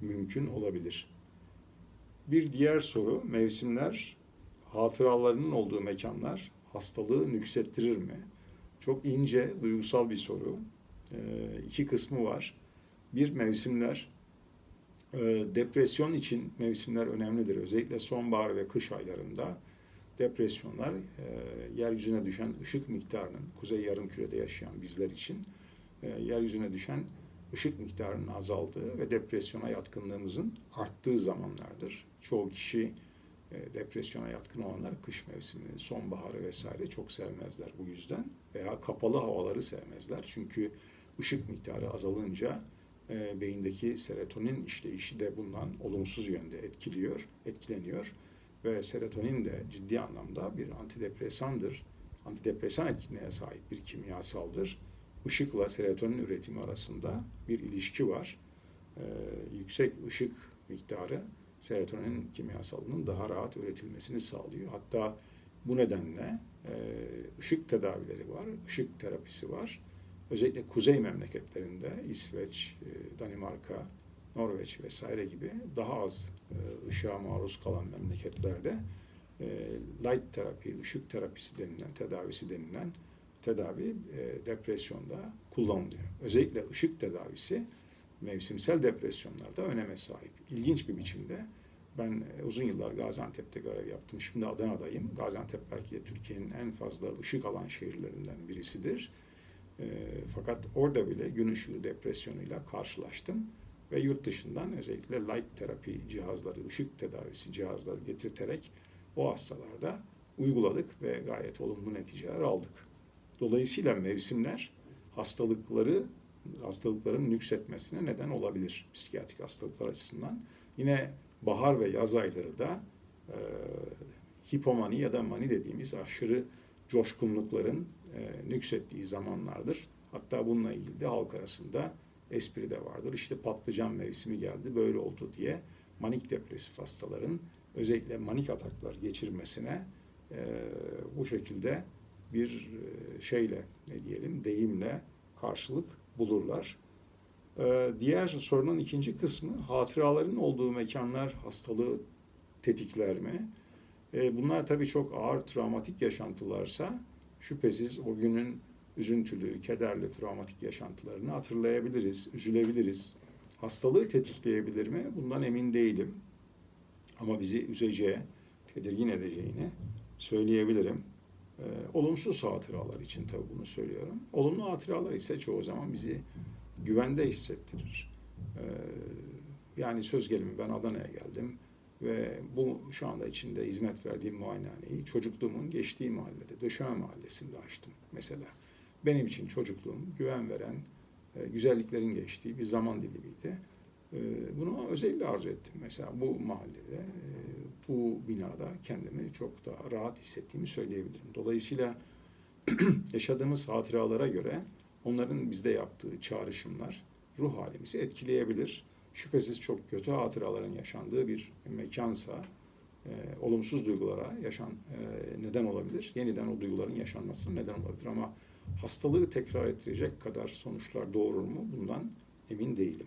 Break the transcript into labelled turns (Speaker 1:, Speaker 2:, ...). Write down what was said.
Speaker 1: mümkün olabilir. Bir diğer soru, mevsimler hatıralarının olduğu mekanlar hastalığı nüksettirir mi? Çok ince, duygusal bir soru. Ee, iki kısmı var. Bir, mevsimler. Ee, depresyon için mevsimler önemlidir. Özellikle sonbahar ve kış aylarında depresyonlar e, yeryüzüne düşen ışık miktarının, kuzey yarımkürede yaşayan bizler için e, yeryüzüne düşen ışık miktarının azaldığı ve depresyona yatkınlığımızın arttığı zamanlardır. Çoğu kişi e, depresyona yatkın olanlar kış mevsimini, sonbaharı vesaire çok sevmezler bu yüzden. Veya kapalı havaları sevmezler. Çünkü ışık miktarı azalınca e, beyindeki serotonin işleyişi de bundan olumsuz yönde etkiliyor, etkileniyor. Ve serotonin de ciddi anlamda bir antidepresandır. Antidepresan etkinliğe sahip bir kimyasaldır. Işıkla serotonin üretimi arasında bir ilişki var. Ee, yüksek ışık miktarı serotonin kimyasalının daha rahat üretilmesini sağlıyor. Hatta bu nedenle e, ışık tedavileri var, ışık terapisi var. Özellikle kuzey memleketlerinde İsveç, e, Danimarka, Norveç vesaire gibi daha az e, ışığa maruz kalan memleketlerde e, light terapi, ışık terapisi denilen, tedavisi denilen tedavi e, depresyonda kullanılıyor. Özellikle ışık tedavisi mevsimsel depresyonlarda öneme sahip. İlginç bir biçimde ben e, uzun yıllar Gaziantep'te görev yaptım. Şimdi Adana'dayım. Gaziantep belki de Türkiye'nin en fazla ışık alan şehirlerinden birisidir. E, fakat orada bile gün ışığı depresyonuyla karşılaştım ve yurt dışından özellikle light terapi cihazları, ışık tedavisi cihazları getirterek o hastalarda uyguladık ve gayet olumlu neticeler aldık. Dolayısıyla mevsimler hastalıkları hastalıkların nüksetmesine neden olabilir psikiyatrik hastalıklar açısından. Yine bahar ve yaz ayları da e, hipomani ya da mani dediğimiz aşırı coşkunlukların e, nüksettiği zamanlardır. Hatta bununla ilgili de halk arasında espri de vardır. İşte patlıcan mevsimi geldi böyle oldu diye manik depresif hastaların özellikle manik ataklar geçirmesine e, bu şekilde bir e, şeyle ne diyelim deyimle karşılık bulurlar. E, diğer sorunun ikinci kısmı hatıraların olduğu mekanlar hastalığı tetikler mi? E, bunlar tabii çok ağır travmatik yaşantılarsa şüphesiz o günün üzüntülü, kederli, travmatik yaşantılarını hatırlayabiliriz, üzülebiliriz. Hastalığı tetikleyebilir mi? Bundan emin değilim. Ama bizi üzeceği, tedirgin edeceğini söyleyebilirim. Ee, olumsuz hatıralar için tabii bunu söylüyorum. Olumlu hatıralar ise çoğu zaman bizi güvende hissettirir. Ee, yani söz gelimi ben Adana'ya geldim ve bu şu anda içinde hizmet verdiğim muayenehaneyi çocukluğumun geçtiği mahallede, Döşeme Mahallesi'nde açtım mesela. Benim için çocukluğum güven veren, e, güzelliklerin geçtiği bir zaman dilimiydi. E, bunu özellikle arzu ettim. Mesela bu mahallede, bu binada kendimi çok daha rahat hissettiğimi söyleyebilirim. Dolayısıyla yaşadığımız hatıralara göre onların bizde yaptığı çağrışımlar ruh halimizi etkileyebilir. Şüphesiz çok kötü hatıraların yaşandığı bir mekansa e, olumsuz duygulara yaşan e, neden olabilir. Yeniden o duyguların yaşanmasına neden olabilir ama hastalığı tekrar ettirecek kadar sonuçlar doğurur mu? Bundan emin değilim.